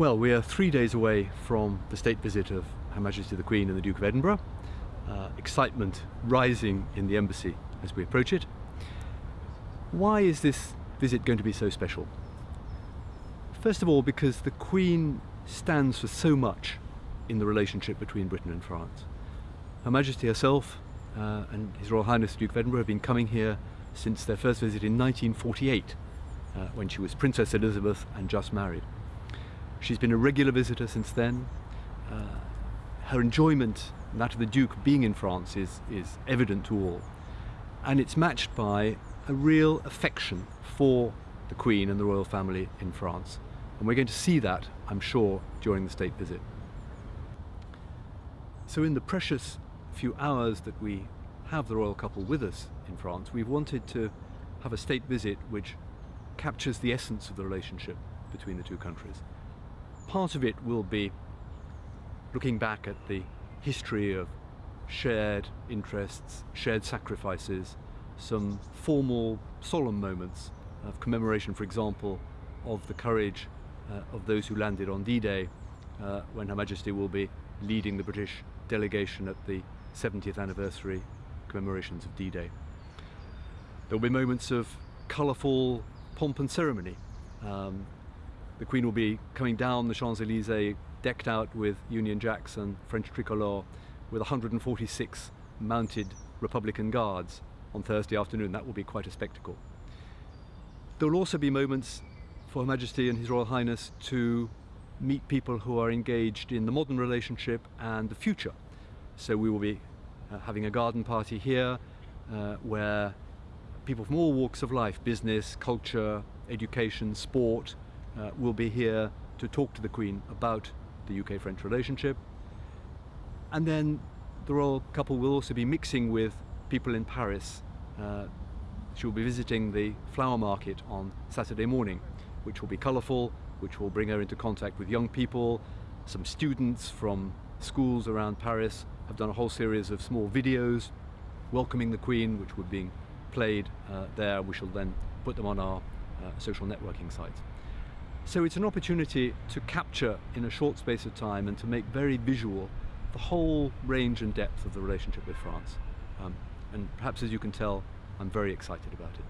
Well, we are three days away from the state visit of Her Majesty the Queen and the Duke of Edinburgh. Uh, excitement rising in the embassy as we approach it. Why is this visit going to be so special? First of all, because the Queen stands for so much in the relationship between Britain and France. Her Majesty herself uh, and His Royal Highness the Duke of Edinburgh have been coming here since their first visit in 1948, uh, when she was Princess Elizabeth and just married. She's been a regular visitor since then. Uh, her enjoyment, that of the Duke being in France, is, is evident to all. And it's matched by a real affection for the Queen and the royal family in France. And we're going to see that, I'm sure, during the state visit. So in the precious few hours that we have the royal couple with us in France, we've wanted to have a state visit which captures the essence of the relationship between the two countries part of it will be looking back at the history of shared interests, shared sacrifices, some formal, solemn moments of commemoration, for example, of the courage uh, of those who landed on D-Day, uh, when Her Majesty will be leading the British delegation at the 70th anniversary commemorations of D-Day. There will be moments of colourful pomp and ceremony, um, the Queen will be coming down the Champs-Élysées decked out with Union Jacks and French tricolor with 146 mounted Republican guards on Thursday afternoon. That will be quite a spectacle. There will also be moments for Her Majesty and His Royal Highness to meet people who are engaged in the modern relationship and the future. So we will be uh, having a garden party here uh, where people from all walks of life, business, culture, education, sport, uh, will be here to talk to the Queen about the UK-French relationship. And then the royal couple will also be mixing with people in Paris. Uh, she will be visiting the flower market on Saturday morning, which will be colourful, which will bring her into contact with young people. Some students from schools around Paris have done a whole series of small videos welcoming the Queen, which were being played uh, there. We shall then put them on our uh, social networking sites. So it's an opportunity to capture in a short space of time and to make very visual the whole range and depth of the relationship with France. Um, and perhaps as you can tell, I'm very excited about it.